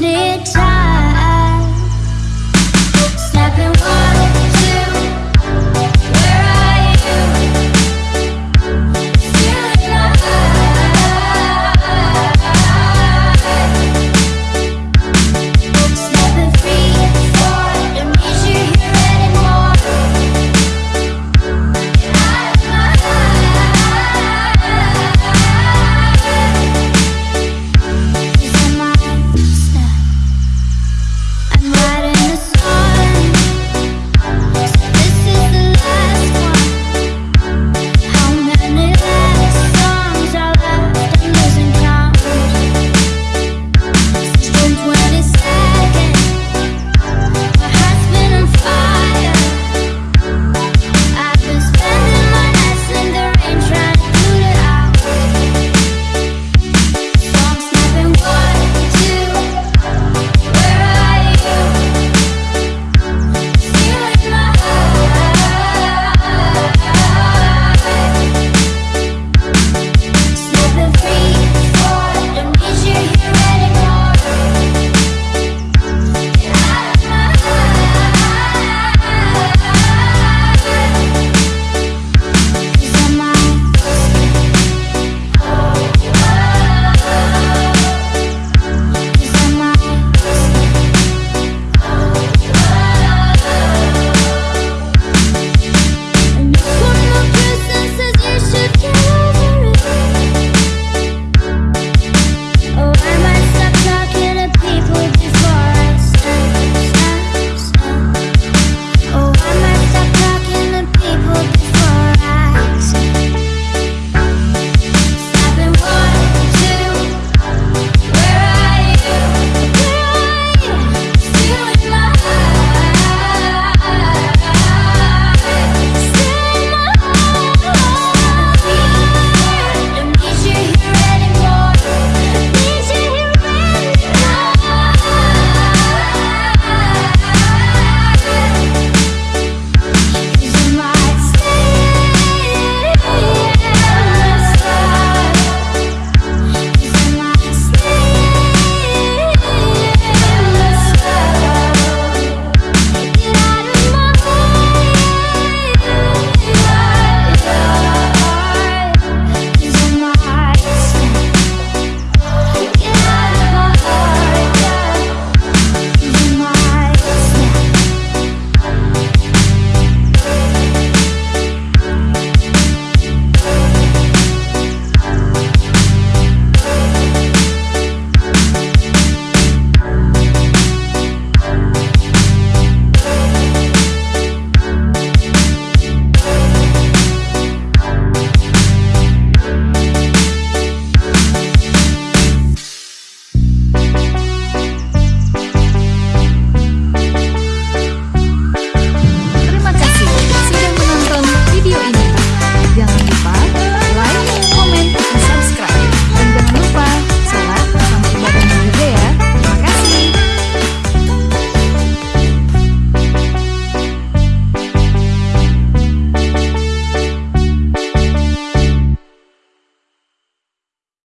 need time.